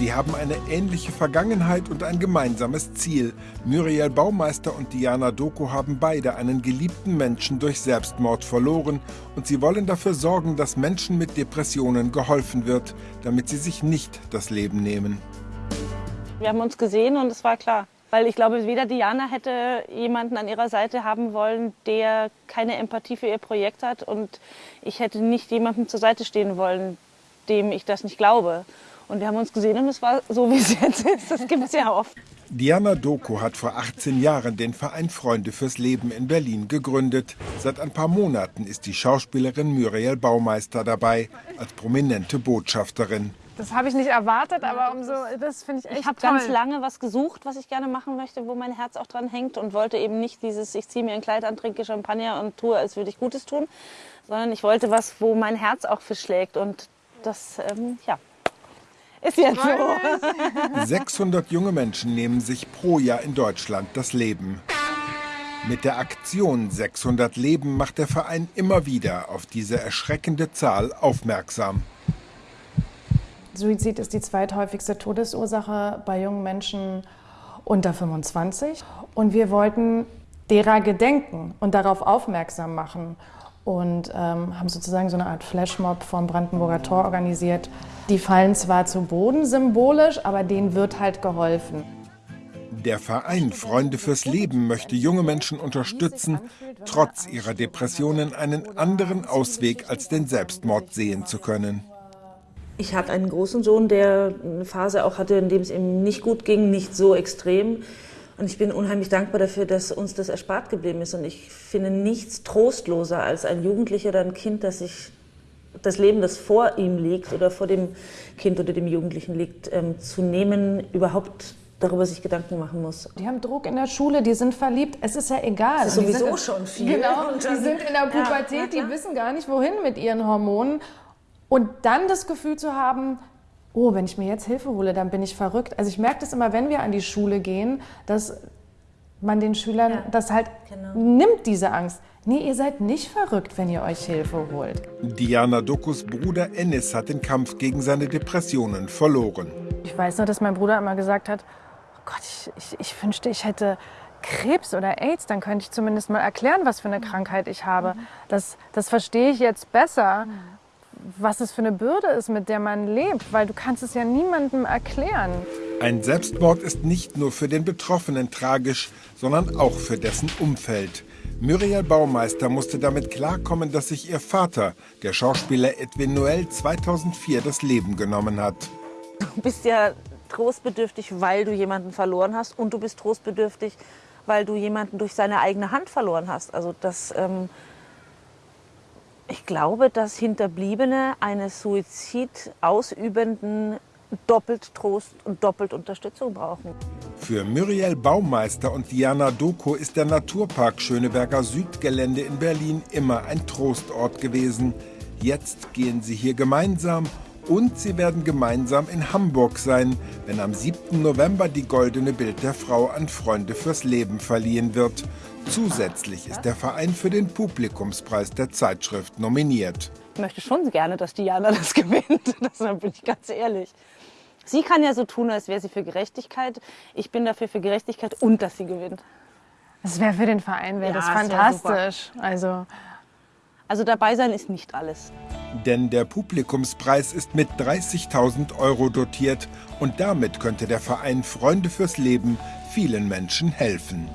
Sie haben eine ähnliche Vergangenheit und ein gemeinsames Ziel. Muriel Baumeister und Diana Doku haben beide einen geliebten Menschen durch Selbstmord verloren und sie wollen dafür sorgen, dass Menschen mit Depressionen geholfen wird, damit sie sich nicht das Leben nehmen. Wir haben uns gesehen und es war klar. Weil ich glaube, weder Diana hätte jemanden an ihrer Seite haben wollen, der keine Empathie für ihr Projekt hat. Und ich hätte nicht jemandem zur Seite stehen wollen, dem ich das nicht glaube. Und wir haben uns gesehen und es war so, wie es jetzt ist. Das gibt es ja oft. Diana Doku hat vor 18 Jahren den Verein Freunde fürs Leben in Berlin gegründet. Seit ein paar Monaten ist die Schauspielerin Muriel Baumeister dabei, als prominente Botschafterin. Das habe ich nicht erwartet, aber umso, das finde ich echt Ich habe ganz lange was gesucht, was ich gerne machen möchte, wo mein Herz auch dran hängt und wollte eben nicht dieses, ich ziehe mir ein Kleid an, trinke Champagner und tue, als würde ich Gutes tun, sondern ich wollte was, wo mein Herz auch für schlägt und das, ähm, ja, ist jetzt so. 600 junge Menschen nehmen sich pro Jahr in Deutschland das Leben. Mit der Aktion 600 Leben macht der Verein immer wieder auf diese erschreckende Zahl aufmerksam. Suizid ist die zweithäufigste Todesursache bei jungen Menschen unter 25. Und wir wollten derer gedenken und darauf aufmerksam machen. Und ähm, haben sozusagen so eine Art Flashmob vom Brandenburger Tor organisiert. Die fallen zwar zu Boden symbolisch, aber denen wird halt geholfen. Der Verein Freunde fürs Leben möchte junge Menschen unterstützen, trotz ihrer Depressionen einen anderen Ausweg als den Selbstmord sehen zu können. Ich habe einen großen Sohn, der eine Phase auch hatte, in dem es ihm nicht gut ging, nicht so extrem. Und ich bin unheimlich dankbar dafür, dass uns das erspart geblieben ist. Und ich finde nichts trostloser als ein Jugendlicher oder ein Kind, das sich das Leben, das vor ihm liegt oder vor dem Kind oder dem Jugendlichen liegt, ähm, zu nehmen, überhaupt darüber sich Gedanken machen muss. Die haben Druck in der Schule, die sind verliebt, es ist ja egal. Das ist sowieso sind, schon viel. Genau, Und die sind in der Pubertät, Ja, die wissen gar nicht, wohin mit ihren Hormonen. Und dann das Gefühl zu haben, oh, wenn ich mir jetzt Hilfe hole, dann bin ich verrückt. Also ich merke das immer, wenn wir an die Schule gehen, dass man den Schülern Ja, das halt genau. nimmt, diese Angst. Nee, ihr seid nicht verrückt, wenn ihr euch Hilfe holt. Diana Dokus Bruder Ennis hat den Kampf gegen seine Depressionen verloren. Ich weiß nur, dass mein Bruder immer gesagt hat, oh Gott, ich, ich, ich wünschte, ich hätte Krebs oder AIDS, dann könnte ich zumindest mal erklären, was für eine Krankheit ich habe. Das, das verstehe ich jetzt besser, was es für eine Bürde ist, mit der man lebt, weil du kannst es ja niemandem erklären. Ein Selbstmord ist nicht nur für den Betroffenen tragisch, sondern auch für dessen Umfeld. Muriel Baumeister musste damit klarkommen, dass sich ihr Vater, der Schauspieler Edwin Noel, 2004 das Leben genommen hat. Du bist ja trostbedürftig, weil du jemanden verloren hast und du bist trostbedürftig, weil du jemanden durch seine eigene Hand verloren hast. Also das, ähm, ich glaube, dass Hinterbliebene eines Suizid ausübenden doppelt Trost und doppelt Unterstützung brauchen. Für Muriel Baumeister und Diana Doko ist der Naturpark Schöneberger Südgelände in Berlin immer ein Trostort gewesen. Jetzt gehen sie hier gemeinsam und sie werden gemeinsam in Hamburg sein, wenn am 7. November die Goldene Bild der Frau an Freunde fürs Leben verliehen wird. Zusätzlich ist der Verein für den Publikumspreis der Zeitschrift nominiert. Ich möchte schon gerne, dass Diana das gewinnt. Das bin ich ganz ehrlich. Sie kann ja so tun, als wäre sie für Gerechtigkeit. Ich bin dafür für Gerechtigkeit und dass sie gewinnt. Das wäre für den Verein wäre Ja, das ist ja fantastisch. also Also dabei sein ist nicht alles. Denn der Publikumspreis ist mit 30.000 Euro dotiert und damit könnte der Verein Freunde fürs Leben vielen Menschen helfen.